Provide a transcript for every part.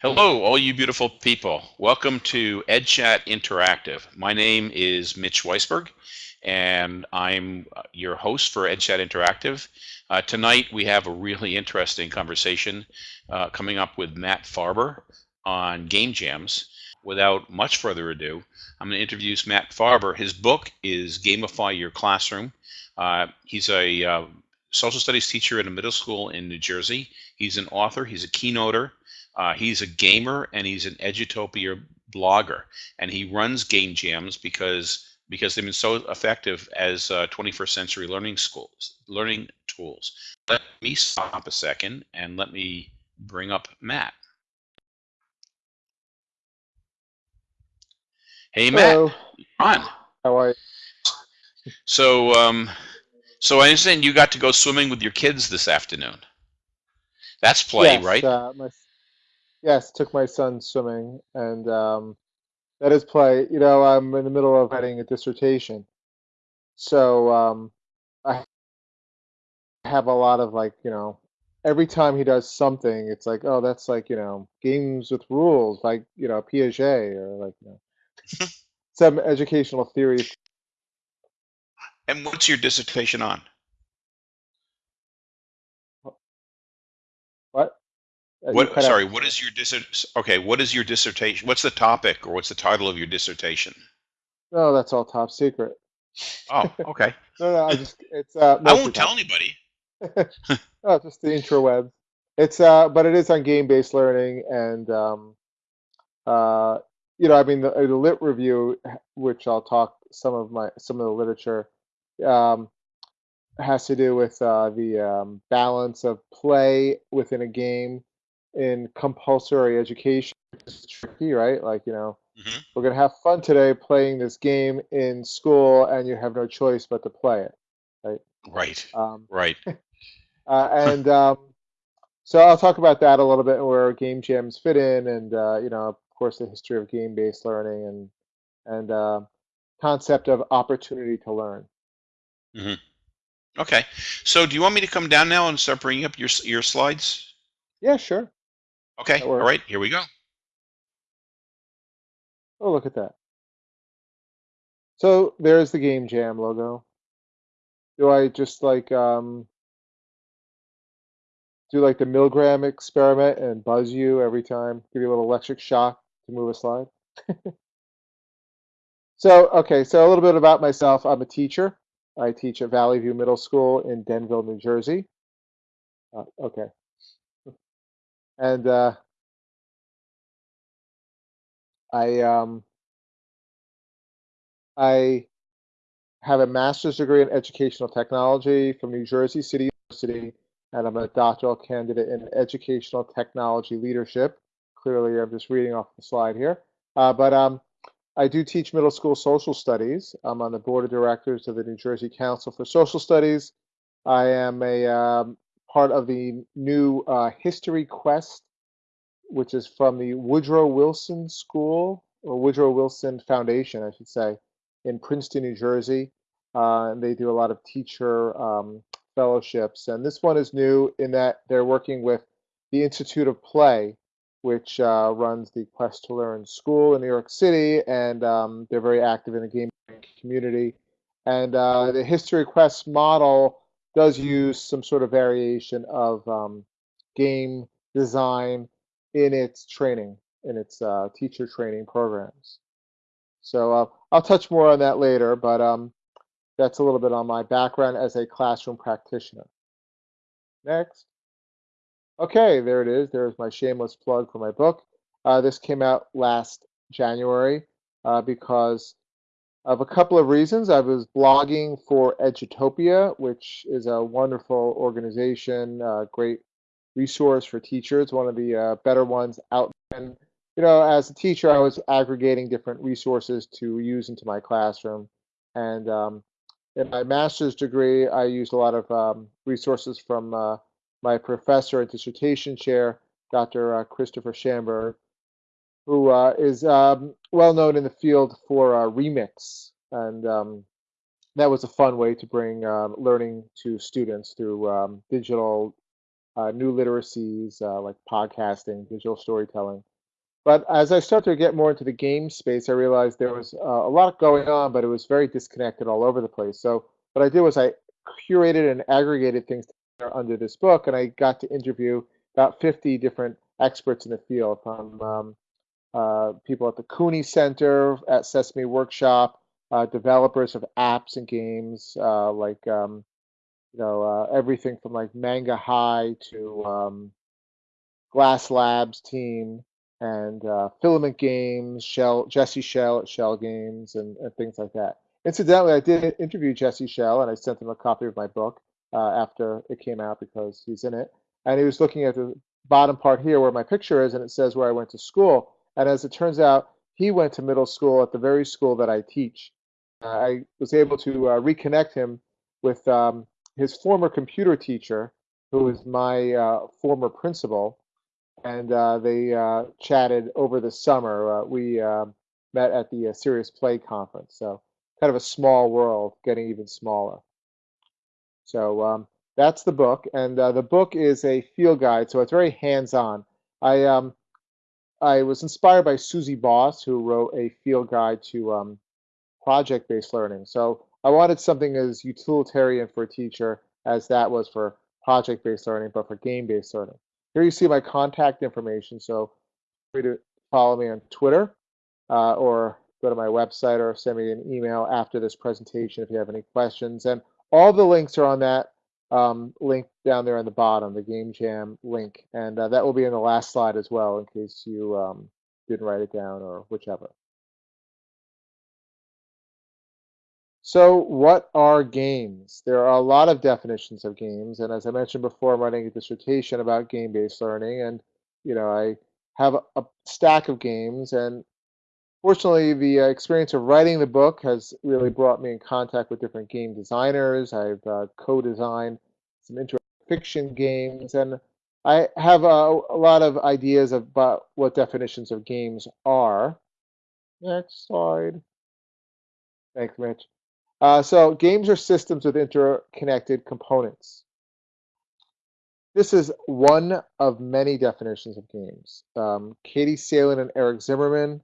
Hello, all you beautiful people. Welcome to EdChat Interactive. My name is Mitch Weisberg, and I'm uh, your host for EdChat Interactive. Uh, tonight, we have a really interesting conversation uh, coming up with Matt Farber on game jams. Without much further ado, I'm going to introduce Matt Farber. His book is Gamify Your Classroom. Uh, he's a uh, social studies teacher at a middle school in New Jersey. He's an author, he's a keynoter, uh, he's a gamer and he's an Edutopia blogger, and he runs game jams because because they've been so effective as uh, 21st century learning schools learning tools. Let me stop a second and let me bring up Matt. Hey Matt, Hello. on. How are you? So um, so I understand you got to go swimming with your kids this afternoon. That's play, Yes, right? uh, my yes, took my son swimming, and um, that is play. You know, I'm in the middle of writing a dissertation, so um, I have a lot of like, you know, every time he does something, it's like, oh, that's like, you know, games with rules, like, you know, Piaget or like, you know, some educational theories. And what's your dissertation on? What? Uh, What, cut out. sorry, what is your dissert, okay, what is your dissertation? What's the topic or what's the title of your dissertation? No, that's all top secret. Oh, okay. No, no, I just it's uh I won't tell anybody. Oh, just the intrawebs. It's uh, but it is on game-based learning, and um, uh, you know, I mean, the, the lit review, which I'll talk some of my some of the literature, um, has to do with uh, the um, balance of play within a game in compulsory education. It's tricky, right? Like, you know, Mhm. we're gonna have fun today playing this game in school, and you have no choice but to play it, right? Right, Um, right. uh, and um, so I'll talk about that a little bit where game jams fit in, and uh, you know, of course, the history of game-based learning and and uh, concept of opportunity to learn. hmm Okay. So do you want me to come down now and start bringing up your, your slides? Yeah, sure, Okay, all right, here we go. Oh, look at that. So there's the game jam logo. Do I just like um, do like the Milgram experiment and buzz you every time, give you a little electric shock to move a slide? So, okay, so a little bit about myself. I'm a teacher. I teach at Valley View Middle School in Denville, New Jersey. Uh, okay. And uh, I um, I have a master's degree in educational technology from New Jersey City University, and I'm a doctoral candidate in educational technology leadership. Clearly, I'm just reading off the slide here. Uh, but um, I do teach middle school social studies. I'm on the board of directors of the New Jersey Council for Social Studies. I am a um, part of the new uh, History Quest, which is from the Woodrow Wilson School or Woodrow Wilson Foundation, I should say, in Princeton, New Jersey. Uh, and they do a lot of teacher um, fellowships. And this one is new in that they're working with the Institute of Play, which uh, runs the Quest to Learn school in New York City, and um, they're very active in the game community. And uh, the History Quest model does use some sort of variation of um, game design in its training, in its uh, teacher training programs. So uh, I'll touch more on that later, but um, that's a little bit on my background as a classroom practitioner. Next. Okay, there it is. There's my shameless plug for my book. Uh, this came out last January uh, because of a couple of reasons. I was blogging for Edutopia, which is a wonderful organization, uh, great resource for teachers, one of the uh, better ones out. And you know, as a teacher, I was aggregating different resources to use into my classroom. And um, in my master's degree, I used a lot of um, resources from uh, my professor and dissertation chair, Dr. Uh, Christopher Shamburg, who uh, is um, well known in the field for uh, Remix. And um, that was a fun way to bring um, learning to students through um, digital uh, new literacies uh, like podcasting, digital storytelling. but as I started to get more into the game space, I realized there was uh, a lot going on, but it was very disconnected all over the place. So what I did was I curated and aggregated things under this book, and I got to interview about 50 different experts in the field, from um, uh, people at the Cooney Center, at Sesame Workshop, uh, developers of apps and games, uh, like um, you know uh, everything from like Manga High to um, Glass Labs team and uh, Filament Games, Schell, Jesse Schell at Schell Games, and, and, things like that. Incidentally, I did interview Jesse Schell and I sent him a copy of my book after it came out because he's in it. And he was looking at the bottom part here where my picture is, and it says where I went to school. And as it turns out, he went to middle school at the very school that I teach. Uh, I was able to uh, reconnect him with um, his former computer teacher, who was my uh, former principal, and uh, they chatted over the summer. we met at the Serious Play conference, so kind of a small world getting even smaller. So um, that's the book, and uh, the book is a field guide, so it's very hands-on. I um, I was inspired by Suzie Boss, who wrote a field guide to um, project-based learning. So I wanted something as utilitarian for a teacher as that was for project-based learning, but for game-based learning. Here you see my contact information, so free to follow me on Twitter uh, or go to my website or send me an email after this presentation if you have any questions. And all the links are on that um, link down there on the bottom, the Game Jam link. And uh, that will be in the last slide as well in case you um, didn't write it down or whichever. So what are games? There are a lot of definitions of games. And as I mentioned before, I'm writing a dissertation about game-based learning. And, you know, I have a, a stack of games. And Fortunately, the uh, experience of writing the book has really brought me in contact with different game designers. I've uh, co-designed some interactive fiction games, and I have a, a lot of ideas about what definitions of games are. Next slide. Thanks, Mitch. Uh, so games are systems with interconnected components. This is one of many definitions of games. Um, Katie Salen and Eric Zimmerman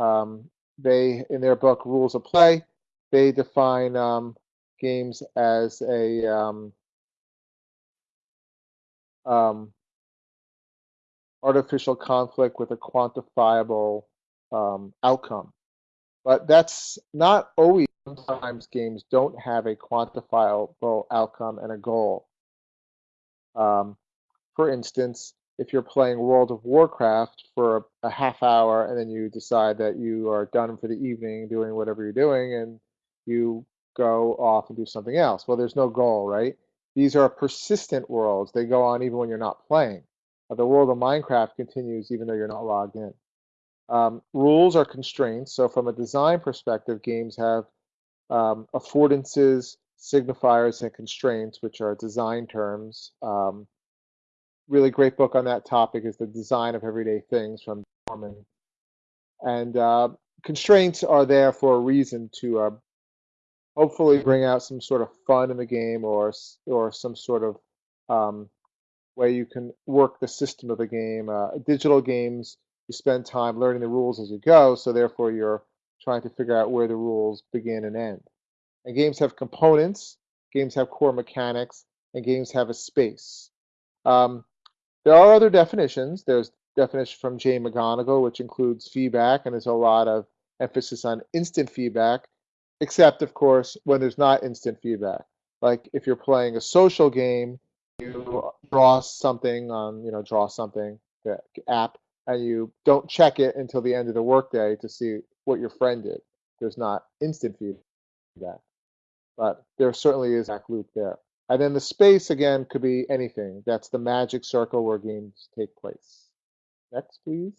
um, they, in their book Rules of Play, they define um, games as a um, um artificial conflict with a quantifiable um, outcome. But that's not always. Sometimes games don't have a quantifiable outcome and a goal. Um, for instance, if you're playing World of Warcraft for a, a, half hour and then you decide that you are done for the evening doing whatever you're doing and you go off and do something else. Well, there's no goal, right? These are persistent worlds. They go on even when you're not playing. Uh, the world of Minecraft continues even though you're not logged in. Um, rules are constraints. So from a design perspective, games have um, affordances, signifiers, and constraints, which are design terms. Um, really great book on that topic is The Design of Everyday Things from Norman. And uh, constraints are there for a reason to uh, hopefully bring out some sort of fun in the game or, or some sort of um, way you can work the system of the game. Uh, digital games, you spend time learning the rules as you go, so therefore you're trying to figure out where the rules begin and end. And games have components, games have core mechanics, and games have a space. Um, there are other definitions. There's definition from Jane McGonigal, which includes feedback, and there's a lot of emphasis on instant feedback, except, of course, when there's not instant feedback. Like if you're playing a social game, you draw something on, you know, draw something, the app, and you don't check it until the end of the workday to see what your friend did. There's not instant feedback, but there certainly is that loop there. And then the space, again, could be anything. That's the magic circle where games take place. Next, please.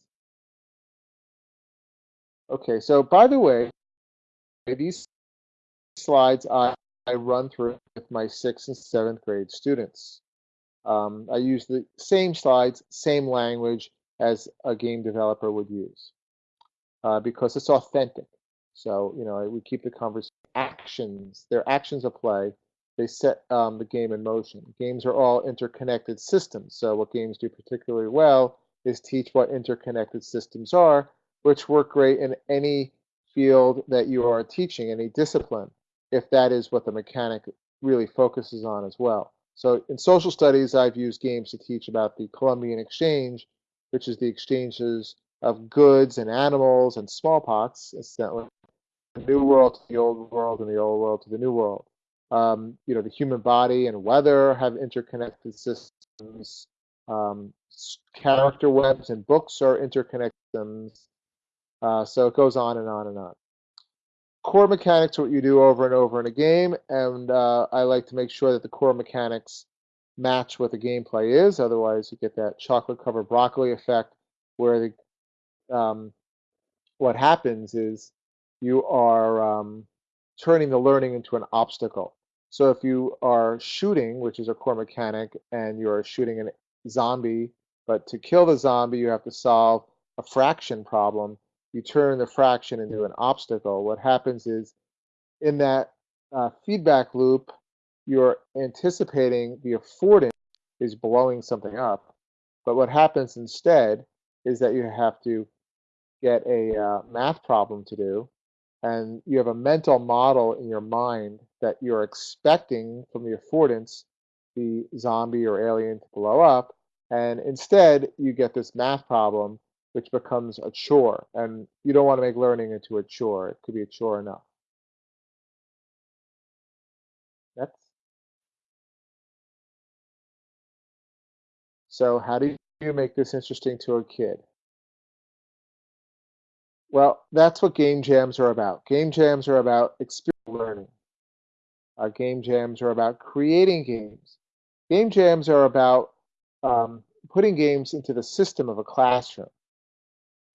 Okay, so by the way, these slides I, I run through with my sixth and seventh grade students. Um, I use the same slides, same language as a game developer would use uh, because it's authentic. So, you know, we keep the conversation actions, their actions of play they set um, the game in motion. Games are all interconnected systems. So what games do particularly well is teach what interconnected systems are, which work great in any field that you are teaching, any discipline, if that is what the mechanic really focuses on as well. So in social studies, I've used games to teach about the Columbian Exchange, which is the exchanges of goods and animals and smallpox, incidentally, the new world to the old world and the old world to the new world. Um, you know, the human body and weather have interconnected systems. Um, character webs and books are interconnected systems. Uh, so it goes on and on and on. Core mechanics are what you do over and over in a game, and uh, I like to make sure that the core mechanics match what the gameplay is. Otherwise, you get that chocolate covered broccoli effect where the, um, what happens is you are um, turning the learning into an obstacle. So if you are shooting, which is a core mechanic, and you're shooting a zombie, but to kill the zombie, you have to solve a fraction problem. You turn the fraction into an obstacle. What happens is in that uh, feedback loop, you're anticipating the affordance is blowing something up. But what happens instead is that you have to get a uh, math problem to do and you have a mental model in your mind that you're expecting from the affordance the zombie or alien to blow up, and instead you get this math problem which becomes a chore, and you don't want to make learning into a chore. It could be a chore enough. Next. So how do you make this interesting to a kid? Well, that's what game jams are about. Game jams are about experience learning. Uh, game jams are about creating games. Game jams are about um, putting games into the system of a classroom,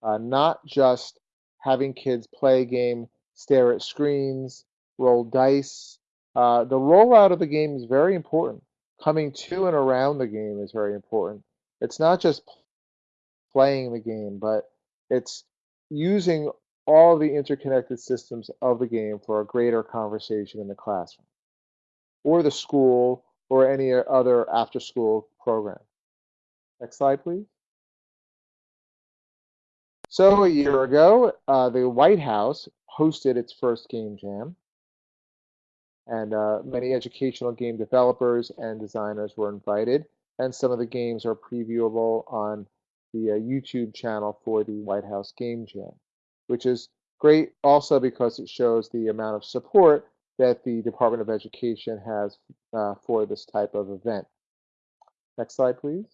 uh, not just having kids play a game, stare at screens, roll dice. Uh, the rollout of the game is very important. Coming to and around the game is very important. It's not just playing the game, but it's using all the interconnected systems of the game for a greater conversation in the classroom or the school or any other after school program. Next slide, please. So a year ago, uh, the White House hosted its first game jam and uh, many educational game developers and designers were invited and some of the games are previewable on the uh, YouTube channel for the White House Game Jam, which is great also because it shows the amount of support that the Department of Education has uh, for this type of event. Next slide, please.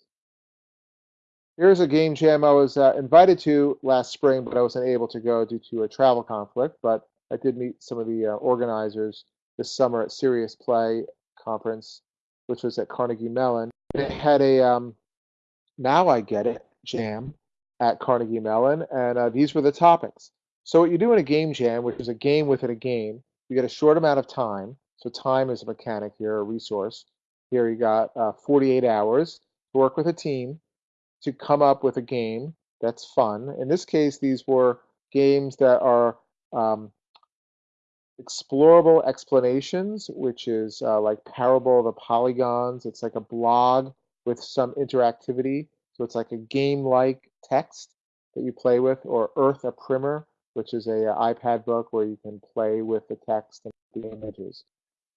Here's a game jam I was uh, invited to last spring, but I wasn't able to go due to a travel conflict. But I did meet some of the uh, organizers this summer at Serious Play conference, which was at Carnegie Mellon. They had a um, now I get it jam at Carnegie Mellon, and uh, these were the topics. So what you do in a game jam, which is a game within a game, you get a short amount of time. So time is a mechanic here, a resource. Here you got uh, 48 hours to work with a team to come up with a game that's fun. In this case, these were games that are um, explorable explanations, which is uh, like Parable of the Polygons. It's like a blog with some interactivity. So it's like a game-like text that you play with, or Earth a Primer, which is a, a uh, iPad book where you can play with the text and the images.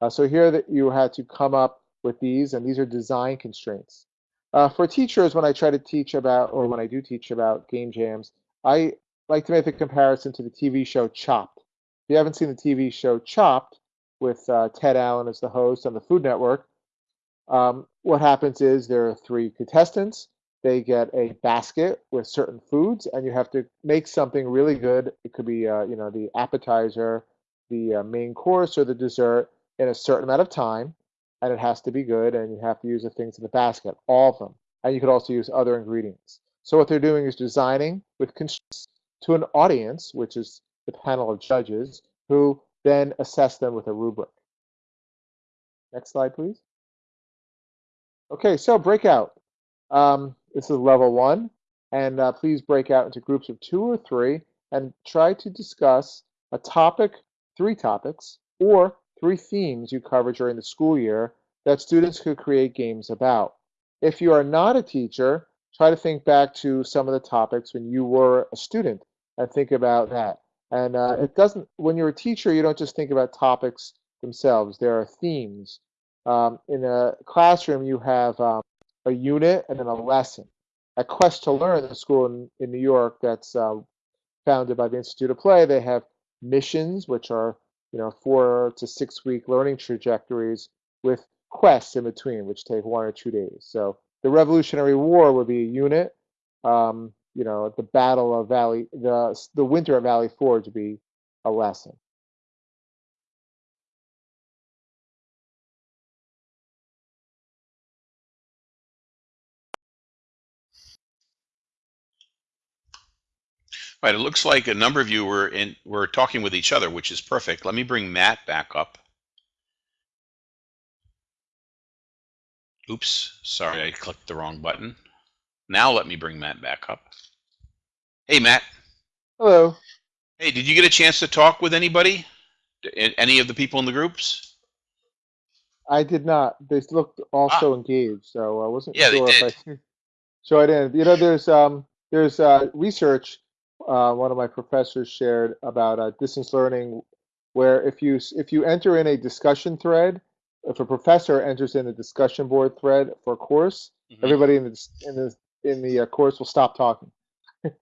Uh, so here that you had to come up with these, and these are design constraints. Uh, for teachers, when I try to teach about, or when I do teach about game jams, I like to make the comparison to the TV show Chopped. If you haven't seen the TV show Chopped, with uh, Ted Allen as the host on the Food Network, um, what happens is there are three contestants they get a basket with certain foods, and you have to make something really good. It could be, uh, you know, the appetizer, the uh, main course, or the dessert in a certain amount of time, and it has to be good. And you have to use the things in the basket, all of them, and you could also use other ingredients. So what they're doing is designing with constraints to an audience, which is the panel of judges, who then assess them with a rubric. Next slide, please. Okay, so breakout. Um, this is level one, and uh, please break out into groups of two or three and try to discuss a topic, three topics, or three themes you cover during the school year that students could create games about. If you are not a teacher, try to think back to some of the topics when you were a student and think about that. And uh, it doesn't, when you're a teacher, you don't just think about topics themselves. There are themes. Um, in a classroom, you have um, a unit and then a lesson. At Quest to Learn, the school in, in New York that's uh, founded by the Institute of Play, they have missions, which are you know four to six week learning trajectories with quests in between, which take one or two days. So the Revolutionary War would be a unit. Um, you know, the Battle of Valley, the the Winter at Valley Forge would be a lesson. Right, it looks like a number of you were in were talking with each other, which is perfect. Let me bring Matt back up. Oops, sorry, I clicked the wrong button. Now let me bring Matt back up. Hey, Matt. Hello. Hey, did you get a chance to talk with anybody? Any of the people in the groups? I did not. They looked also engaged, so I wasn't Ah. Yeah, they sure if I. So I didn't. You know, there's um there's uh, research uh, one of my professors shared about uh, distance learning, where if you if you enter in a discussion thread, if a professor enters in a discussion board thread for a course, Mhm. everybody in the in the in the uh, course will stop talking.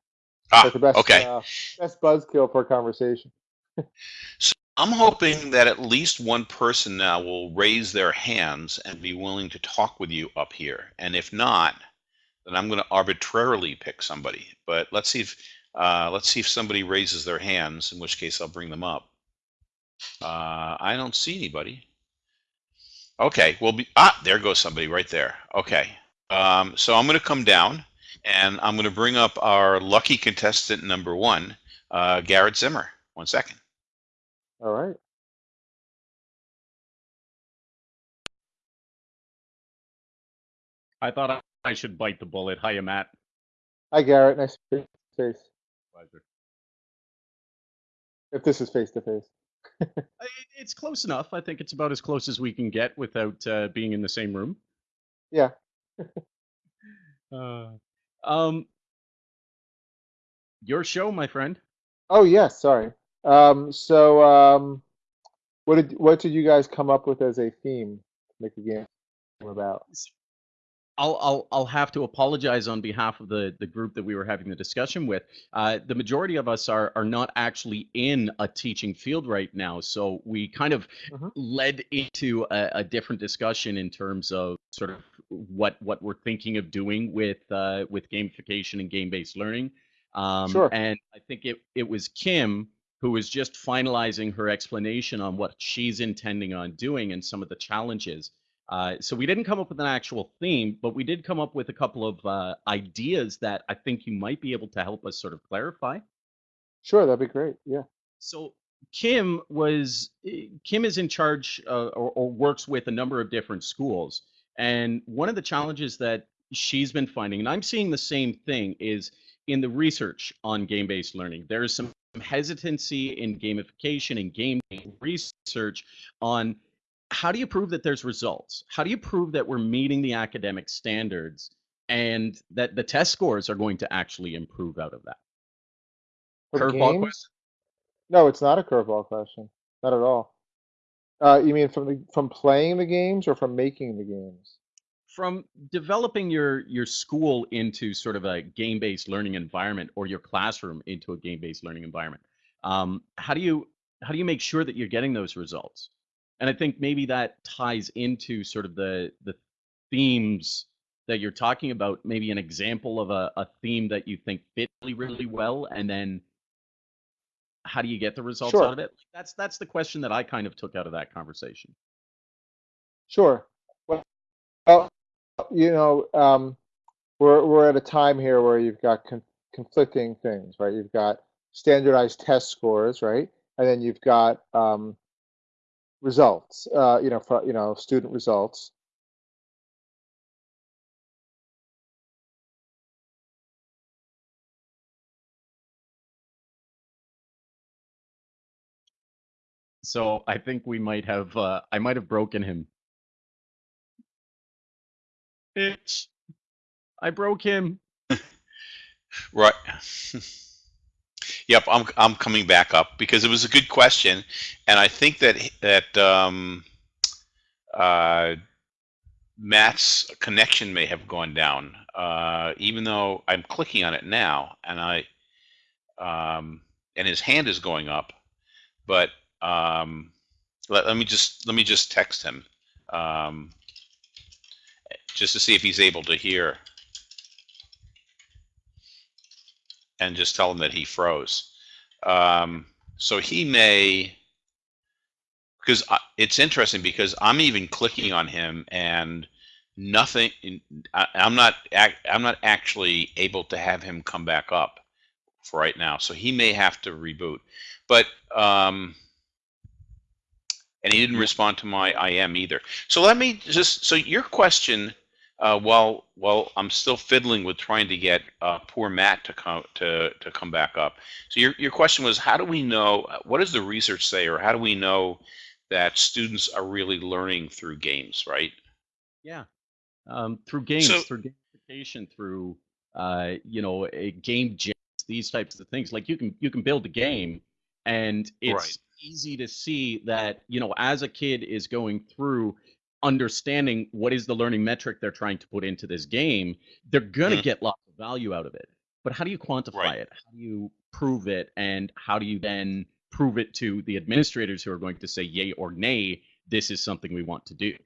Ah, That's the best okay. uh, best buzzkill for a conversation. So I'm hoping that at least one person now will raise their hands and be willing to talk with you up here. And if not, then I'm going to arbitrarily pick somebody. But let's see if uh, let's see if somebody raises their hands. In which case, I'll bring them up. Uh, I don't see anybody. Okay, well, be, ah, there goes somebody right there. Okay, um, so I'm going to come down and I'm going to bring up our lucky contestant number one, uh, Garrett Zimmer. One second. All right. I thought I- I should bite the bullet. Hiya, Matt. Hi, Garrett. Nice to to face. Pleasure. If this is face to face. It's close enough. I think it's about as close as we can get without uh, being in the same room. Yeah. Uh, um, your show, my friend. Oh yes. Sorry. Um. So um, what did what did you guys come up with as a theme to make a game about? I'll I'll I'll have to apologize on behalf of the the group that we were having the discussion with. Uh, the majority of us are are not actually in a teaching field right now, so we kind of Mhm. led into a, a different discussion in terms of sort of what what we're thinking of doing with uh, with gamification and game based learning. Um, Sure. And I think it it was Kim who was just finalizing her explanation on what she's intending on doing and some of the challenges. Uh, so we didn't come up with an actual theme, but we did come up with a couple of uh, ideas that I think you might be able to help us sort of clarify. Sure. That'd be great. Yeah. So Kim was eh, Kim is in charge uh, or, or works with a number of different schools, and one of the challenges that she's been finding, and I'm seeing the same thing, is in the research on game-based learning. There is some hesitancy in gamification and game research on how do you prove that there's results? How do you prove that we're meeting the academic standards and that the test scores are going to actually improve out of that? Curveball question. No, it's not a curveball question. Not at all. Uh, you mean from the from playing the games or from making the games? from developing your your school into sort of a game-based learning environment or your classroom into a game-based learning environment um, how do you how do you make sure that you're getting those results and i think maybe that ties into sort of the the themes that you're talking about maybe an example of a, a theme that you think fit really really well and then how do you get the results Sure. out of it that's that's the question that i kind of took out of that conversation Sure. Well, well, you know, um, we're we're at a time here where you've got con conflicting things, right? You've got standardized test scores, right? And then you've got um, results, uh, you know, for, you know, student results. so i think we might have uh, i might have broken him Mitch. I broke him. Right. Yep, I'm I'm coming back up because it was a good question, and I think that that um, uh, Matt's connection may have gone down, uh, even though I'm clicking on it now, and I um, and his hand is going up, but um, let, let me just let me just text him um, just to see if he's able to hear and just tell him that he froze. Um, so he may, because it's interesting because I'm even clicking on him and nothing. I, I'm not. I'm not actually able to have him come back up for right now. So he may have to reboot. But um, and he didn't respond to my IM either. So let me just. So your question uh, while while I'm still fiddling with trying to get uh, poor Matt to come to to come back up. So your your question was, how do we know? What does the research say, or how do we know that students are really learning through games, right? Yeah, um, through games, So- through gamification, through uh, you know, a game jams, these types of things. Like you can you can build a game, and it's Right. easy to see that you know, as a kid is going through understanding what is the learning metric they're trying to put into this game, they're gonna Mhm. get lots of value out of it. But how do you quantify Right. it? How do you prove it? And how do you then prove it to the administrators who are going to say yay or nay, this is something we want to do?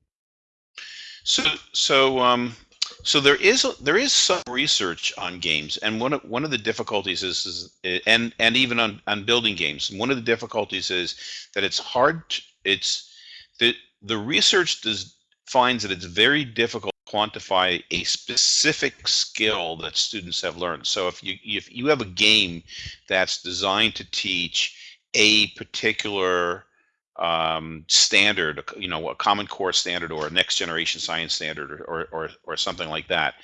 So so um so there is there is some research on games, and one of one of the difficulties is, is and and even on on building games, one of the difficulties is that it's hard. To, it's the the research does finds that it's very difficult to quantify a specific skill that students have learned. So if you if you have a game that's designed to teach a particular um, standard, you know, a Common Core standard or a next generation science standard or, or, or, or something like that.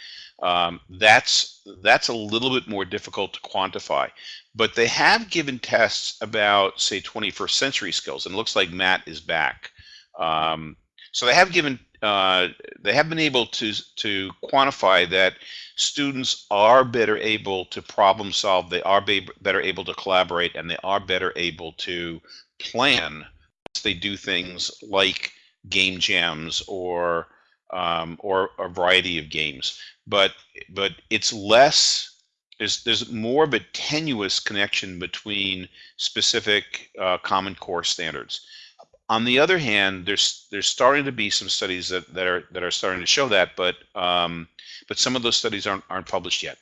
Um, that's that's a little bit more difficult to quantify, but they have given tests about say 21st century skills, and it looks like Matt is back. Um, so they have given uh, they have been able to to quantify that students are better able to problem solve, they are be, better able to collaborate, and they are better able to plan they do things like game jams or um, or a variety of games. But but it's less. There's there's more of a tenuous connection between specific uh, Common Core standards. On the other hand, there's there's starting to be some studies that, that are that are starting to show that, but um, but some of those studies aren't aren't published yet.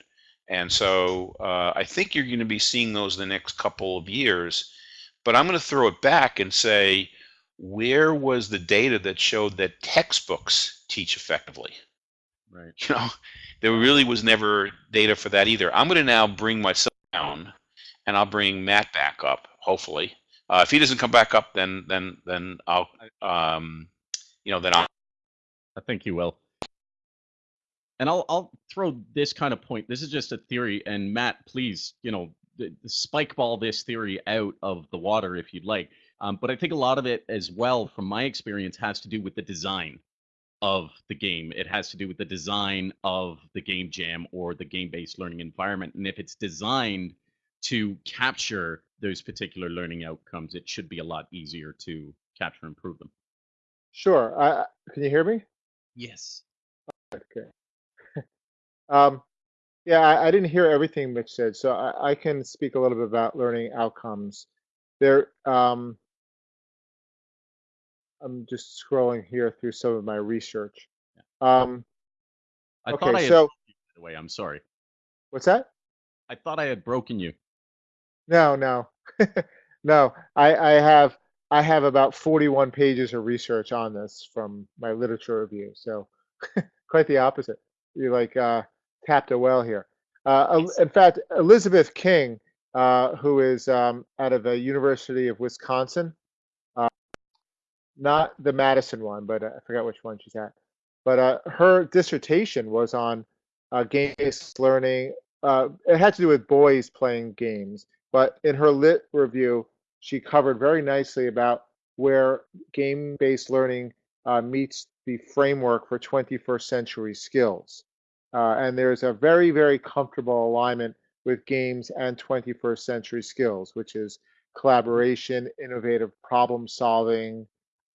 And so uh, I think you're going to be seeing those in the next couple of years. But I'm going to throw it back and say, where was the data that showed that textbooks teach effectively? Right. You know, there really was never data for that either. I'm going to now bring myself down, and I'll bring Matt back up. Hopefully, uh, if he doesn't come back up, then then then I'll um, you know then I'll I think you will. And I'll I'll throw this kind of point. This is just a theory, and Matt, please, you know, spike ball this theory out of the water if you'd like. Um, but I think a lot of it, as well, from my experience, has to do with the design of the game. It has to do with the design of the game jam or the game-based learning environment. And if it's designed to capture those particular learning outcomes, it should be a lot easier to capture and improve them. Sure. I, I- can you hear me? Yes. Okay. um, yeah, I, I didn't hear everything Mitch said, so I, I can speak a little bit about learning outcomes. There, um, I'm just scrolling here through some of my research. Um, I Okay, thought I had so- broken you, by the way. I'm sorry. what's that? I thought I had broken you. No, no, no. I, I have I have about 41 pages of research on this from my literature review. So quite the opposite. You like uh, tapped a well here. Uh, in fact, Elizabeth King, uh, who is um, out of the University of Wisconsin, uh, not the Madison one, but uh, I forgot which one she's at. But uh, her dissertation was on uh, game-based learning. Uh, it had to do with boys playing games, but in her lit review, she covered very nicely about where game-based learning uh, meets the framework for 21st century skills. Uh, and there's a very, very comfortable alignment with games and 21st century skills, which is collaboration, innovative problem solving,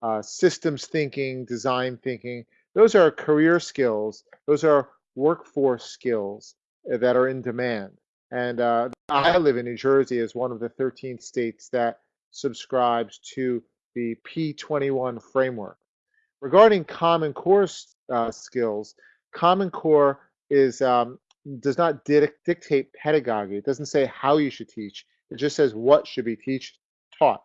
uh, systems thinking, design thinking. Those are career skills. Those are workforce skills uh, that are in demand. And uh, I live in New Jersey as one of the 13 states that subscribes to the P21 framework. Regarding Common Core uh, skills, Common Core is um, does not dictate pedagogy. It doesn't say how you should teach. It just says what should be teach taught.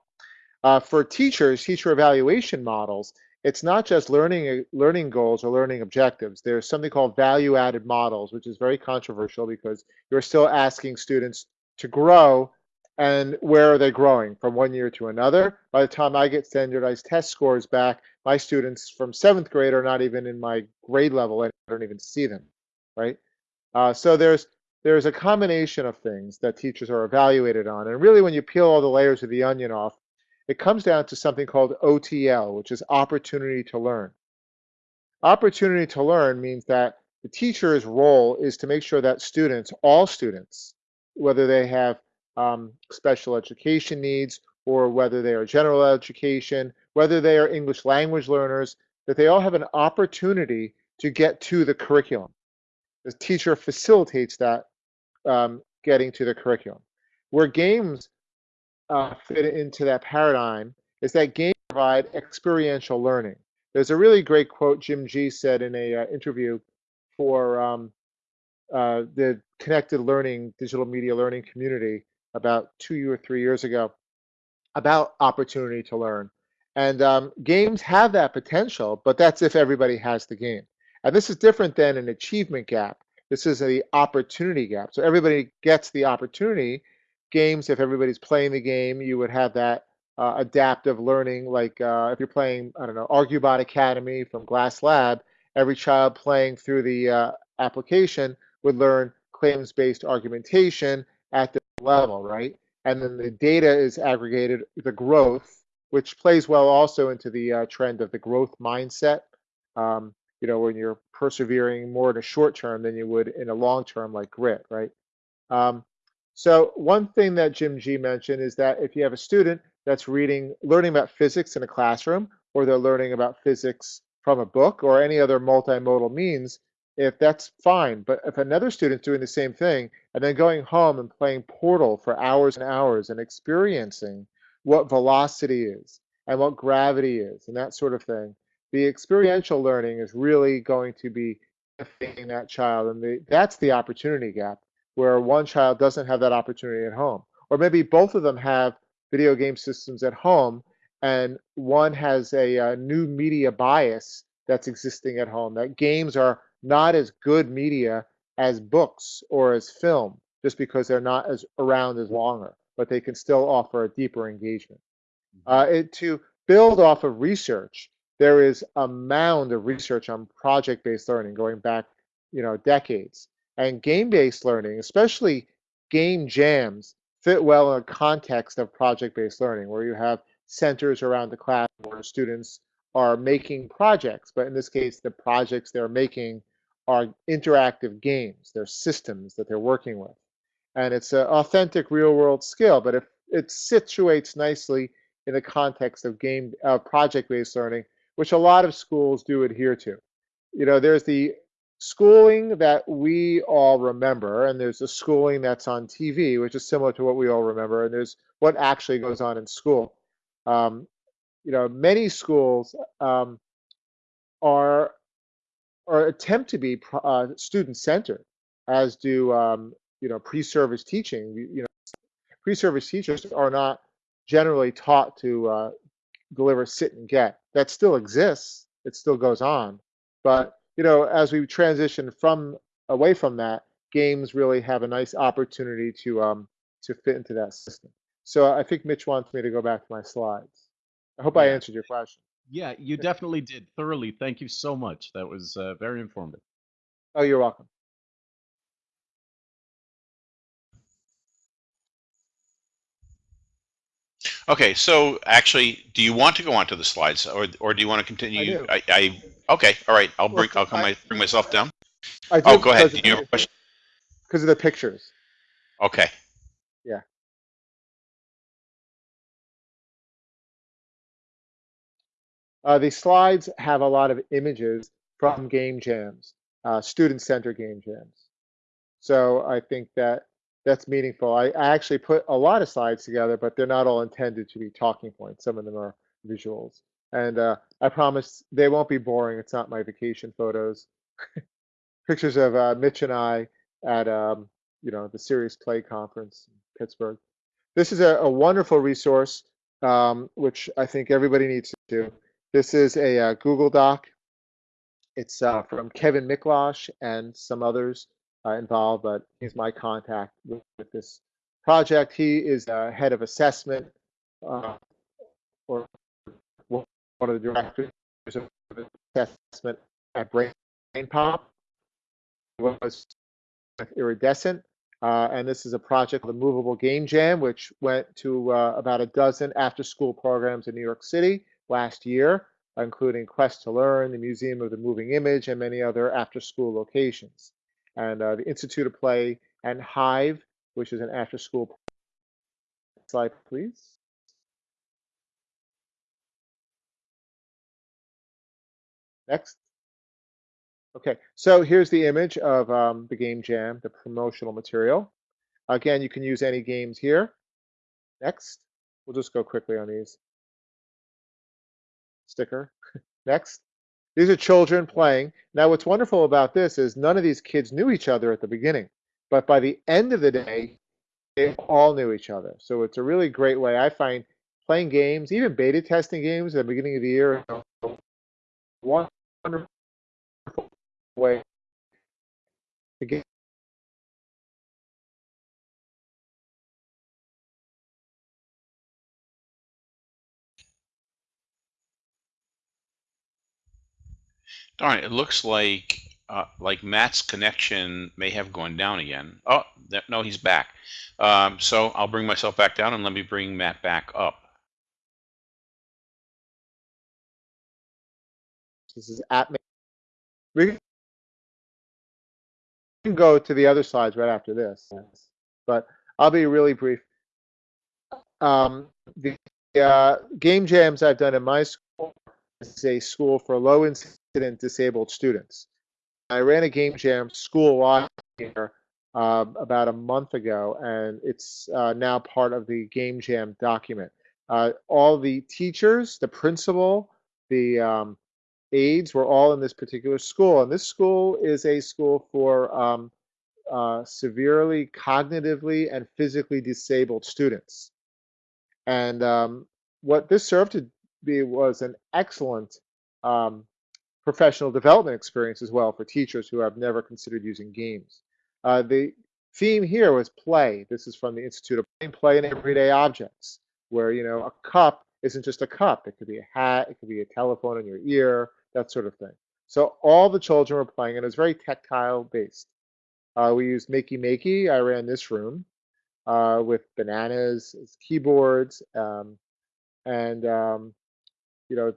Uh, for teachers, teacher evaluation models, it's not just learning learning goals or learning objectives. There's something called value-added models, which is very controversial because you're still asking students to grow and where are they growing from one year to another? By the time I get standardized test scores back, my students from seventh grade are not even in my grade level. I don't even see them, right? Uh, so there's there's a combination of things that teachers are evaluated on, and really, when you peel all the layers of the onion off, it comes down to something called OTL, which is opportunity to learn. Opportunity to learn means that the teacher's role is to make sure that students, all students, whether they have um, special education needs or whether they are general education, whether they are English language learners, that they all have an opportunity to get to the curriculum. The teacher facilitates that um, getting to the curriculum. Where games uh, fit into that paradigm is that games provide experiential learning. There's a really great quote Jim Gee said in a uh, interview for um, uh, the connected learning, digital media learning community about two or three years ago about opportunity to learn. And um, games have that potential, but that's if everybody has the game. And this is different than an achievement gap. This is the opportunity gap. So everybody gets the opportunity. Games, if everybody's playing the game, you would have that uh, adaptive learning. Like uh, if you're playing, I don't know, Argubot Academy from Glass Lab, every child playing through the uh, application would learn claims-based argumentation at the level, right? And then the data is aggregated, the growth, which plays well also into the uh, trend of the growth mindset. Um, you know, when you're persevering more in a short term than you would in a long term, like grit, right? Um, so one thing that Jim Gee mentioned is that if you have a student that's reading, learning about physics in a classroom, or they're learning about physics from a book or any other multimodal means, if that's fine. But if another student's doing the same thing and then going home and playing Portal for hours and hours and experiencing what velocity is and what gravity is and that sort of thing, the experiential learning is really going to be affecting that child. And the, that's the opportunity gap where one child doesn't have that opportunity at home. Or maybe both of them have video game systems at home and one has a, a new media bias that's existing at home, that games are not as good media as books or as film, just because they're not as around as longer, but they can still offer a deeper engagement. Mm-hmm. Uh, it, to build off of research, there is a mound of research on project-based learning going back, you know, decades. And game-based learning, especially game jams, fit well in a context of project-based learning, where you have centers around the class where students are making projects, but in this case, the projects they're making are interactive games. They're systems that they're working with. And it's an authentic real world skill, but if it situates nicely in the context of game uh, project-based learning, which a lot of schools do adhere to. You know, there's the schooling that we all remember, and there's the schooling that's on TV, which is similar to what we all remember, and there's what actually goes on in school. Um, you know, many schools um, are or attempt to be uh, student-centered, as do um, you know pre-service teaching. You, you know, pre-service teachers are not generally taught to uh, deliver sit and get. That still exists. It still goes on, but you know, as we transition from away from that, games really have a nice opportunity to um, to fit into that system. So I think Mitch wants me to go back to my slides. I hope I answered your question. Yeah, you definitely did thoroughly. Thank you so much. That was uh, very informative. Oh, you're welcome. Okay, so actually, do you want to go on to the slides, or or do you want to continue? I, I, okay, all right. I'll bring I'll come I, my, bring myself down. I do oh, go ahead. Do you have a question? Because of the pictures. Okay. Yeah. Uh, the slides have a lot of images from game jams, uh, student center game jams. So I think that that's meaningful. I, I actually put a lot of slides together, but they're not all intended to be talking points. Some of them are visuals. And uh, I promise they won't be boring. It's not my vacation photos. Pictures of uh, Mitch and I at um, you know the Serious Play Conference in Pittsburgh. This is a, a wonderful resource, um, which I think everybody needs to do. This is a uh, Google Doc. It's uh, from Kevin Miklasz and some others uh, involved, but he's my contact with, with this project. He is uh, head of assessment uh, or one of the directors of assessment at Brain Pop. Was iridescent. Uh, and this is a project, the Movable Game Jam, which went to uh, about a dozen after-school programs in New York City last year, including Quest to Learn, the Museum of the Moving Image, and many other after-school locations. And uh, the Institute of Play and Hive, which is an after-school slide, please. Next. Okay, so here's the image of um, the game jam, the promotional material. Again, you can use any games here. Next. We'll just go quickly on these. Sticker. Next. These are children playing. Now, what's wonderful about this is none of these kids knew each other at the beginning, but by the end of the day, they all knew each other. So it's a really great way. I find playing games, even beta testing games at the beginning of the year, wonderful way to get Darn, it looks like uh, like Matt's connection may have gone down again. Oh, th- no, he's back. Um, so I'll bring myself back down and let me bring Matt back up. this is at me. We can go to the other slides right after this, but I'll be really brief. Um, the uh, game jams I've done in my school is a school for low incident disabled students. I ran a game jam school-wide here uh, about a month ago, and it's uh, now part of the game jam document. Uh, all the teachers, the principal, the um, aides were all in this particular school, and this school is a school for um, uh, severely cognitively and physically disabled students. And um, what this served to be was an excellent um, professional development experience as well for teachers who have never considered using games. Uh, the theme here was play. This is from the Institute of Play, play in Everyday Objects, where you know a cup isn't just a cup. It could be a hat, it could be a telephone in your ear, that sort of thing. So all the children were playing, and it was very tactile based. Uh, we used Makey Makey. I ran this room uh, with bananas keyboards um, and um, you know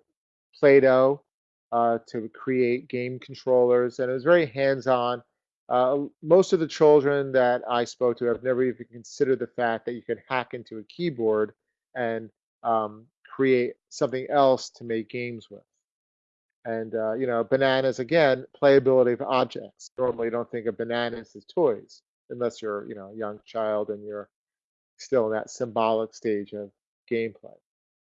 Play-Doh uh, to create game controllers, and it was very hands-on. Uh, most of the children that I spoke to have never even considered the fact that you could hack into a keyboard and um, create something else to make games with. And, uh, you know, bananas, again, playability of objects. Normally you don't think of bananas as toys unless you're, you know, a young child and you're still in that symbolic stage of gameplay.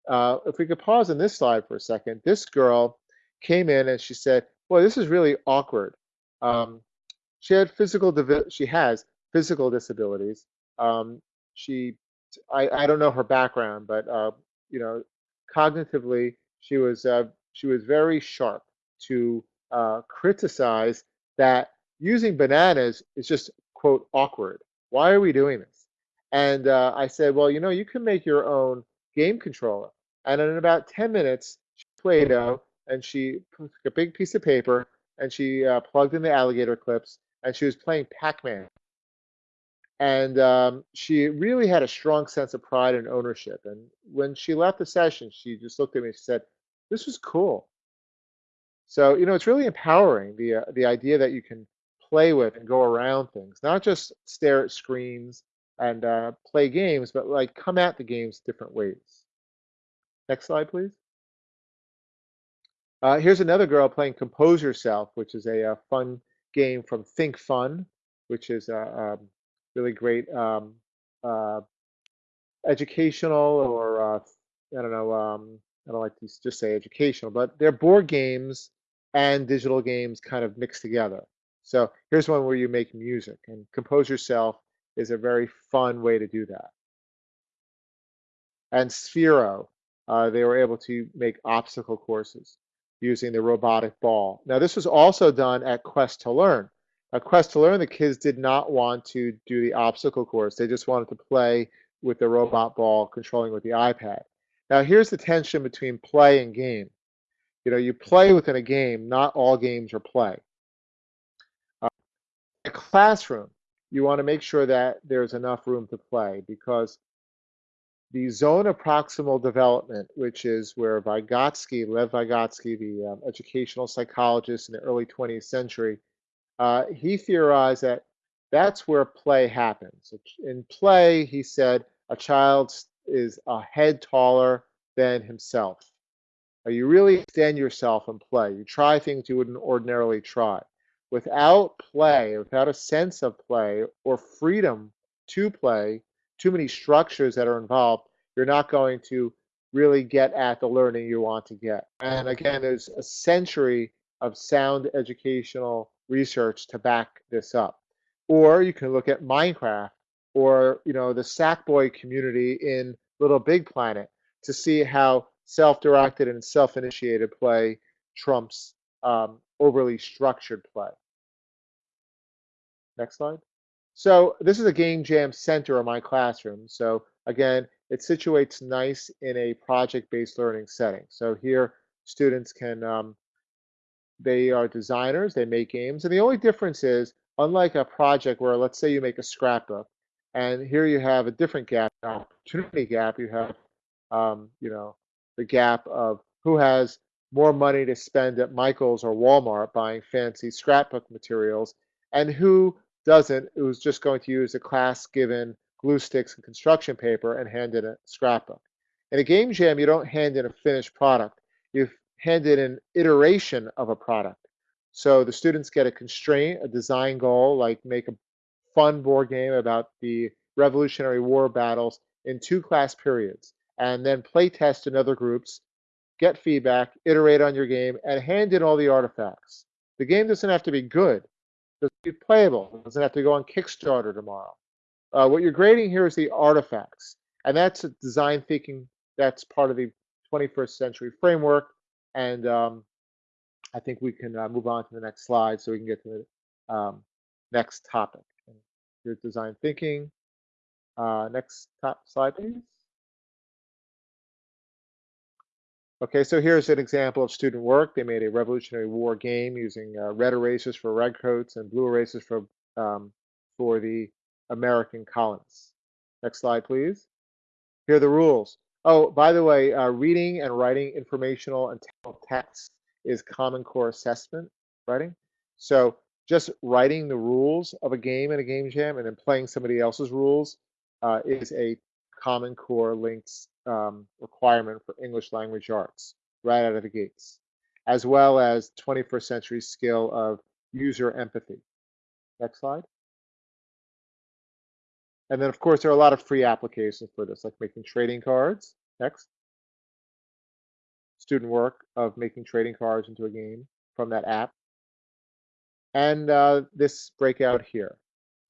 Uh, if we could pause on this slide for a second, this girl came in and she said, "Boy, this is really awkward." Um, she had physical, she has physical disabilities. Um, she, I, I don't know her background, but uh, you know, cognitively, she was uh, she was very sharp to uh, criticize that using bananas is just quote awkward. Why are we doing this? And uh, I said, well, you know, you can make your own game controller. And in about 10 minutes, she Play-Doh and she took a big piece of paper and she uh, plugged in the alligator clips and she was playing Pac-Man. And um, she really had a strong sense of pride and ownership. And when she left the session, she just looked at me and she said, this was cool. So, you know, it's really empowering the, uh, the idea that you can play with and go around things, not just stare at screens and uh, play games, but like come at the games different ways. Next slide, please. Uh, here's another girl playing Compose Yourself, which is a, a fun game from Think Fun, which is a, um, really great um, uh, educational or uh, I don't know. Um, I don't like to just say educational, but they're board games and digital games kind of mixed together. So here's one where you make music, and Compose Yourself is a very fun way to do that. And Sphero, uh, they were able to make obstacle courses using the robotic ball. Now, this was also done at Quest to Learn. At Quest to Learn, the kids did not want to do the obstacle course. They just wanted to play with the robot ball controlling with the iPad. Now, here's the tension between play and game. You know, you play within a game, not all games are play. Uh, a classroom, you want to make sure that there's enough room to play because the zone of proximal development, which is where Vygotsky, Lev Vygotsky, the um, educational psychologist in the early 20th century, uh, he theorized that that's where play happens. In play, he said, a child is a head taller than himself. You really extend yourself in play. You try things you wouldn't ordinarily try. Without play, without a sense of play or freedom to play, too many structures that are involved, you're not going to really get at the learning you want to get. And again, there's a century of sound educational research to back this up. Or you can look at Minecraft or you know the Sackboy community in Little Big Planet to see how self-directed and self-initiated play trumps um, overly structured play. Next slide. So this is a game jam center of my classroom. So again, it situates nice in a project-based learning setting. So here, students can, um, they are designers, they make games, and the only difference is, unlike a project where, let's say you make a scrapbook, and here you have a different gap, opportunity gap, you have, um, you know, the gap of who has more money to spend at Michael's or Walmart buying fancy scrapbook materials, and who doesn't, who's just going to use a class given glue sticks and construction paper and hand in a scrapbook. In a game jam, you don't hand in a finished product. You hand in an iteration of a product. So the students get a constraint, a design goal, like make a fun board game about the Revolutionary War battles in two class periods, and then play test in other groups, get feedback, iterate on your game, and hand in all the artifacts. The game doesn't have to be good doesn't be playable. It doesn't have to go on Kickstarter tomorrow. Uh, what you're grading here is the artifacts, and that's a design thinking. That's part of the 21st century framework, and um, I think we can uh, move on to the next slide so we can get to the um, next topic. Here's design thinking. Uh, next top slide, please. Okay, so here's an example of student work. They made a Revolutionary War game using uh, red erasers for redcoats and blue erasers for um, for the American colonists. Next slide, please. Here are the rules. Oh, by the way, uh, reading and writing informational and text is Common Core assessment writing. So just writing the rules of a game in a game jam and then playing somebody else's rules uh, is a Common Core links um, requirement for English language arts right out of the gates, as well as 21st century skill of user empathy. Next slide. And then, of course, there are a lot of free applications for this, like making trading cards. Next. Student work of making trading cards into a game from that app. And uh, this breakout here.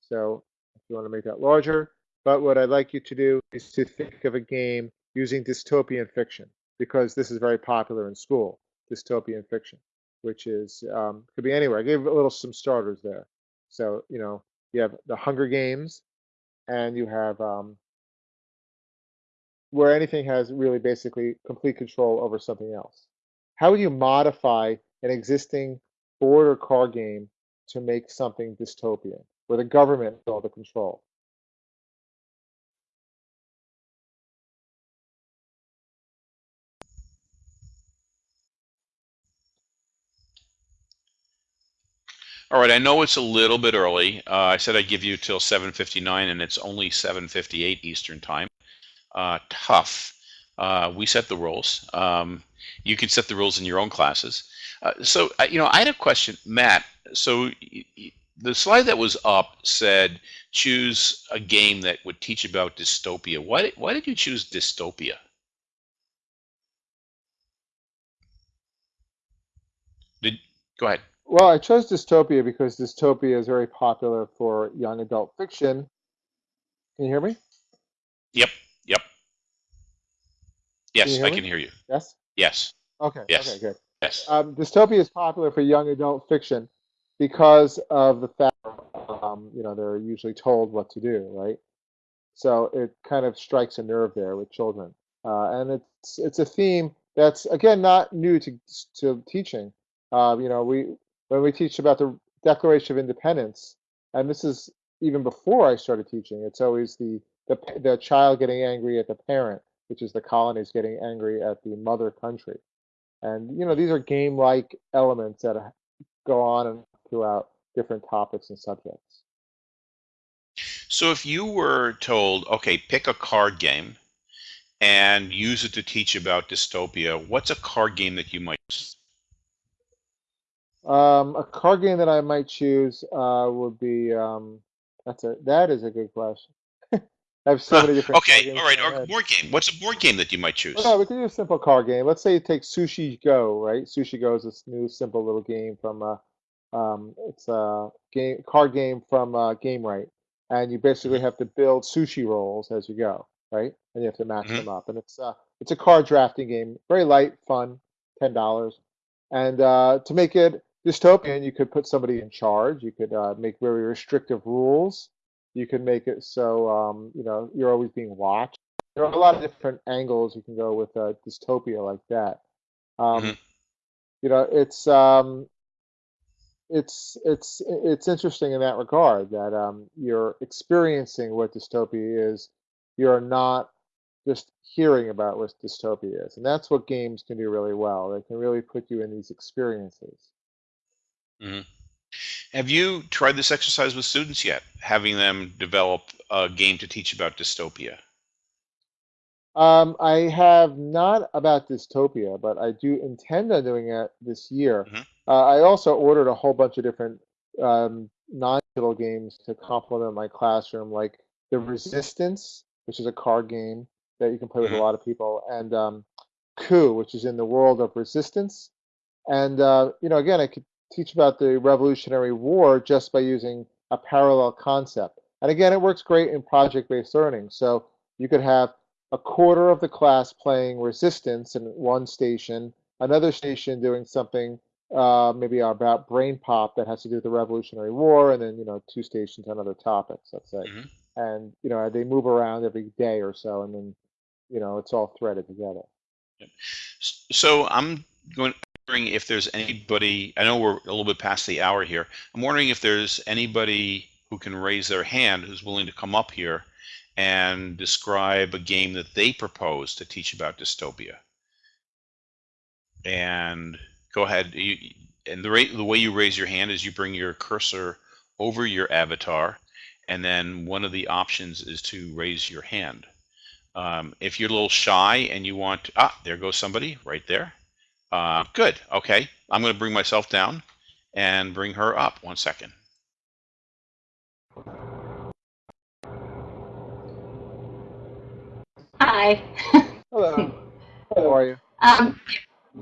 So if you want to make that larger, but what I'd like you to do is to think of a game using dystopian fiction because this is very popular in school, dystopian fiction, which is um, could be anywhere. I gave a little some starters there. So you know you have the Hunger Games, and you have um, where anything has really basically complete control over something else. How would you modify an existing board or card game to make something dystopian, where the government has all the control? All right, I know it's a little bit early. Uh, I said I'd give you till 7:59, and it's only 7:58 Eastern Time. Uh, tough. Uh, we set the rules. Um, you can set the rules in your own classes. Uh, so, uh, you know, I had a question, Matt. So, the slide that was up said choose a game that would teach about dystopia. Why did, why did you choose dystopia? Did go ahead. Well, I chose dystopia because dystopia is very popular for young adult fiction. Can you hear me? Yep, yep. Yes, hear I me? can hear you. Yes. Yes, Okay. Yes. Okay. Good. yes. Um, dystopia is popular for young adult fiction because of the fact, um, you know, they're usually told what to do, right? So it kind of strikes a nerve there with children, uh, and it's it's a theme that's again not new to to teaching. Uh, you know, we when we teach about the Declaration of Independence, and this is even before I started teaching. It's always the the the child getting angry at the parent, which is the colonies getting angry at the mother country. And you know, these are game-like elements that uh, go on throughout different topics and subjects. So if you were told, okay, pick a card game and use it to teach about dystopia, what's a card game that you might use? Um, a card game that I might choose uh, would be um, that's a that is a good question. I have so many different. okay, all right, or board game. What's a board game that you might choose? Well, no, we could do a simple card game. Let's say you take Sushi Go, right? Sushi Go is this new simple little game from uh, um, it's a game card game from uh, Gamewright, and you basically have to build sushi rolls as you go, right? And you have to match Mhm. them up. And it's uh, it's a card drafting game, very light, fun, ten dollars. And uh, to make it dystopian, you could put somebody in charge. You could uh, make very restrictive rules. You could make it so um, you know you're always being watched. There are a lot of different angles you can go with a dystopia like that. Um, Mhm. You know, it's um, it's it's it's interesting in that regard that um, you're experiencing what dystopia is. You're not just hearing about what dystopia is, and that's what games can do really well. They can really put you in these experiences. Have you tried this exercise with students yet? Having them develop a game to teach about dystopia? Um, I have not about dystopia, but I do intend on doing it this year. Mhm. Uh, I also ordered a whole bunch of different um, non-digital games to complement my classroom, like The Resistance, which is a card game that you can play with Mhm. a lot of people, and um, Coup, which is in the world of resistance. And uh, you know, again, I could teach about the Revolutionary War just by using a parallel concept. And again, it works great in project-based learning. So you could have a quarter of the class playing resistance in one station, another station doing something uh, maybe about brain pop that has to do with the Revolutionary War, and then you know two stations on other topics, let's say. Mhm. And you know they move around every day or so, and then you know it's all threaded together. So I'm going wondering if there's anybody. I know we're a little bit past the hour here. I'm wondering if there's anybody who can raise their hand who's willing to come up here and describe a game that they propose to teach about dystopia. And go ahead. You, and the rate, the way you raise your hand is you bring your cursor over your avatar, and then one of the options is to raise your hand. Um, if you're a little shy and you want, ah, there goes somebody right there. Uh, good. Okay. I'm going to bring myself down and bring her up. One second. Hi. Hello. How are you? Um,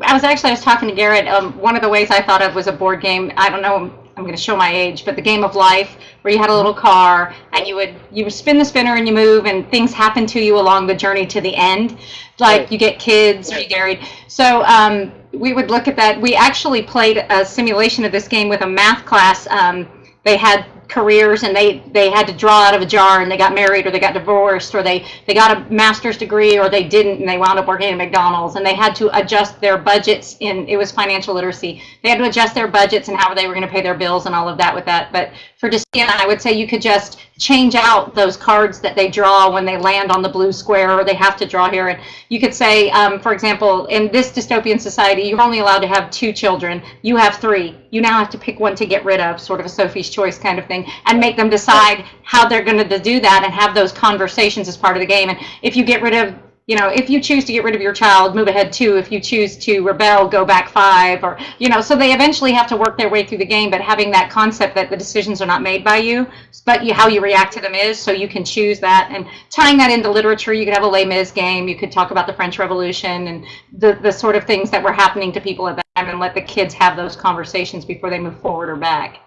I was actually I was talking to Garrett. Um, one of the ways I thought of was a board game. I don't know. I'm going to show my age, but the game of life, where you had a little car and you would you would spin the spinner and you move, and things happen to you along the journey to the end. Like Right. you get kids remarried. So um, we would look at that. We actually played a simulation of this game with a math class. Um, they had careers and they they had to draw out of a jar and they got married or they got divorced or they they got a master's degree or they didn't and they wound up working at McDonald's and they had to adjust their budgets in it was financial literacy. They had to adjust their budgets and how they were going to pay their bills and all of that with that. But for Destina I would say you could just change out those cards that they draw when they land on the blue square or they have to draw here. And you could say um, for example in this dystopian society you're only allowed to have two children. You have three. You now have to pick one to get rid of sort of a Sophie's choice kind of thing and make them decide how they're going to do that and have those conversations as part of the game. And if you get rid of, you know, if you choose to get rid of your child, move ahead two. If you choose to rebel, go back five. Or, you know, so they eventually have to work their way through the game, but having that concept that the decisions are not made by you, but you, how you react to them is, so you can choose that. And tying that into literature, you could have a Les Mis game. You could talk about the French Revolution and the, the sort of things that were happening to people at that time and let the kids have those conversations before they move forward or back.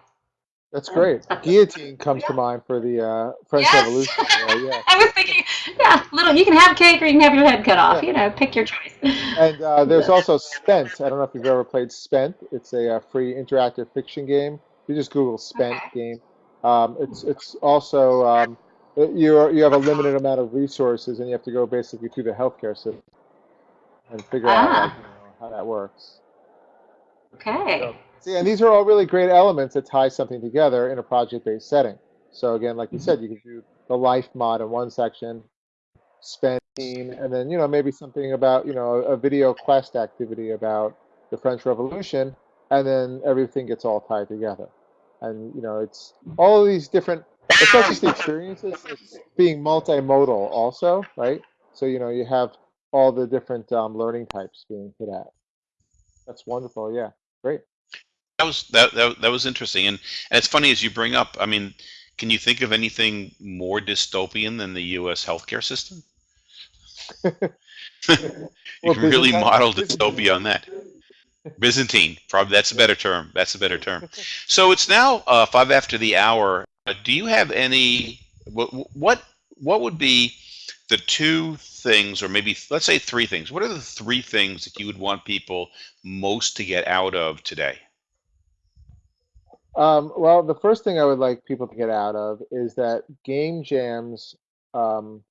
That's great. Guillotine comes to mind for the uh, French Yes. Revolution. Yeah, yeah. I was thinking, yeah, little. You can have cake or you can have your head cut off. You know, pick your choice. And uh, there's also Spent. I don't know if you've ever played Spent. It's a, uh free interactive fiction game. You just Google Spent Okay. game. Um, it's it's also um, you you have a limited amount of resources and you have to go basically through the healthcare system and figure out Ah. like, you know, how that works. Okay. See, and these are all really great elements that tie something together in a project-based setting. So again, like you said, you could do the life mod in one section, spend team, and then you know maybe something about you know a video quest activity about the French Revolution, and then everything gets all tied together. And you know it's all of these different. It's not just the experiences; it's being multimodal also, right? So you know you have all the different um, learning types being hit at. That's wonderful. Yeah, great. That was that, that that was interesting, and and it's funny as you bring up. I mean, can you think of anything more dystopian than the U.S. healthcare system? you Or can really model dystopia on that. Byzantine, probably that's a better term. That's a better term. So it's now uh, five after the hour. Uh, do you have any? What what what would be the two things, or maybe let's say three things? What are the three things that you would want people most to get out of today? Um, well, the first thing I would like people to get out of is that game jams. Um,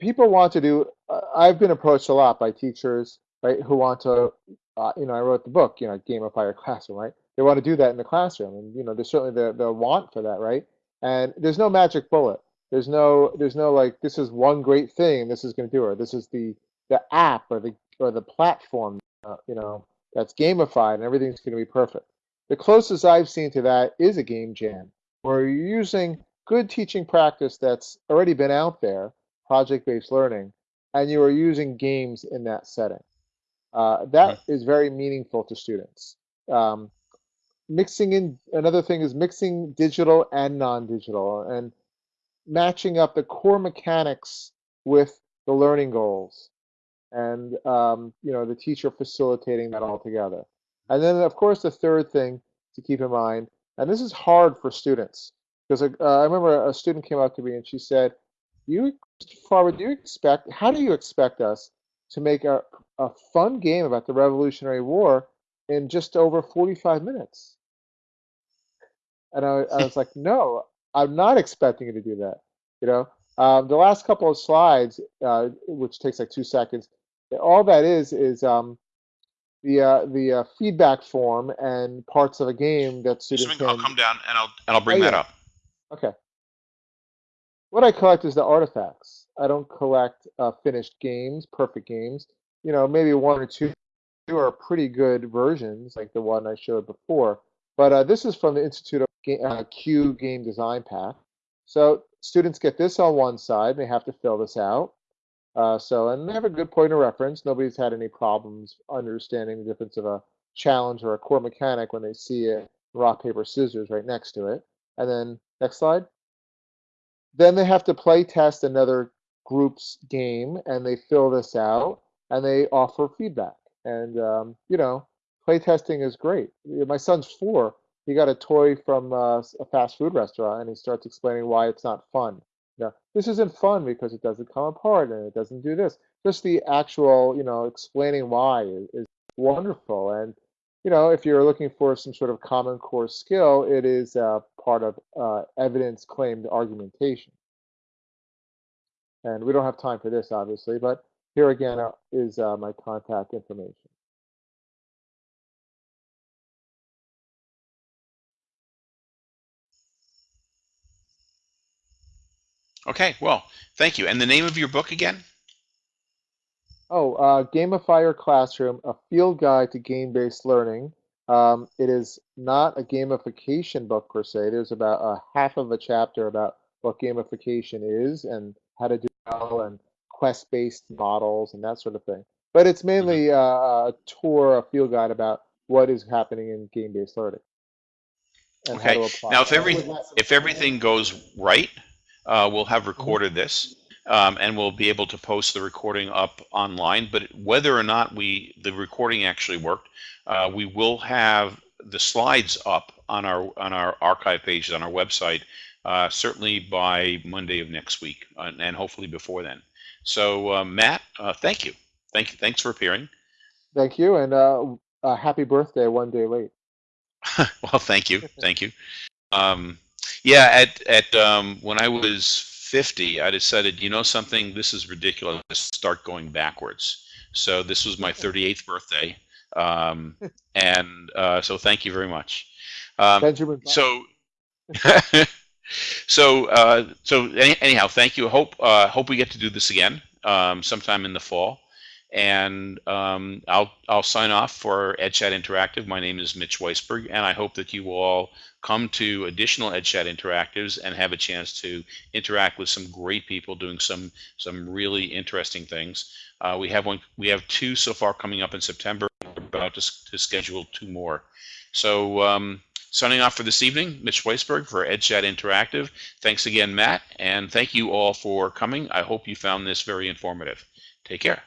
people want to do. Uh, I've been approached a lot by teachers, right, who want to. Uh, you know, I wrote the book, you know, gamify your classroom, right? They want to do that in the classroom, and you know, there's certainly the the want for that, right? And there's no magic bullet. There's no there's no like this is one great thing. This is going to do it. This is the the app or the or the platform. Uh, you know, that's gamified and everything's going to be perfect. The closest I've seen to that is a game jam, where you're using good teaching practice that's already been out there, project-based learning, and you are using games in that setting. Uh, that is very meaningful to students. Um, mixing in another thing is mixing digital and non-digital, and matching up the core mechanics with the learning goals and um, you know the teacher facilitating that all together. And then of course the third thing to keep in mind, and this is hard for students because uh, I remember a student came up to me and she said, "You, Farber, do you expect? How do you expect us to make a a fun game about the Revolutionary War in just over 45 minutes?" And I, I was like, "No, I'm not expecting you to do that." You know, um, the last couple of slides, uh, which takes like two seconds, all that is is um, the uh, the uh, feedback form and parts of a game that students I'll come down and I'll and I'll bring Oh, that up. Okay. What I collect is the artifacts. I don't collect uh, finished games, perfect games. You know, maybe one or two are pretty good versions, like the one I showed before. But uh, this is from the Institute of Ga- uh, Q Game Design Path. So students get this on one side. They have to fill this out. Uh, so, and they have a good point of reference. Nobody's had any problems understanding the difference of a challenge or a core mechanic when they see it rock, paper, scissors right next to it. And then next slide. Then they have to play test another group's game and they fill this out and they offer feedback. And, um, you know, play testing is great. My son's four. He got a toy from uh, a fast food restaurant and he starts explaining why it's not fun. You know, this isn't fun because it doesn't come apart and it doesn't do this. Just the actual, you know, explaining why is, is wonderful. And you know, if you're looking for some sort of common core skill, it is uh, part of uh, evidence claimed argumentation. And we don't have time for this, obviously, but here again uh, is uh, my contact information. Okay, well, thank you. And the name of your book again? Oh, uh, Gamify Your Classroom, a field guide to game-based learning. Um, it is not a gamification book per se. There's about a half of a chapter about what gamification is and how to do well and quest-based models and that sort of thing. But it's mainly uh, a tour, a field guide about what is happening in game-based learning. and how Okay. to apply Now, if every if everything goes right, uh, we'll have recorded this, um, and we'll be able to post the recording up online. But whether or not we the recording actually worked, uh, we will have the slides up on our on our archive pages on our website, uh, certainly by Monday of next week, uh, and hopefully before then. So, uh, Matt, uh, thank you, thank you, thanks for appearing. Thank you, and uh, uh, happy birthday one day late. well, thank you, thank you. Um, yeah, at at um, when I was 50, I decided, you know something, this is ridiculous. Let's start going backwards. So this was my 38th birthday, um, and uh, so thank you very much. Um, Benjamin. So so uh, so any, anyhow thank you hope uh, hope we get to do this again um, sometime in the fall and um, I'll I'll sign off for EdChat Interactive. My name is Mitch Weisburgh, and I hope that you all come to additional EdChat Interactives and have a chance to interact with some great people doing some some really interesting things. Uh, we have one we have two so far coming up in September. We're about to, to schedule two more. So um, signing off for this evening, Mitch Weisburgh for EdChat Interactive. Thanks again, Matt, and thank you all for coming. I hope you found this very informative. Take care.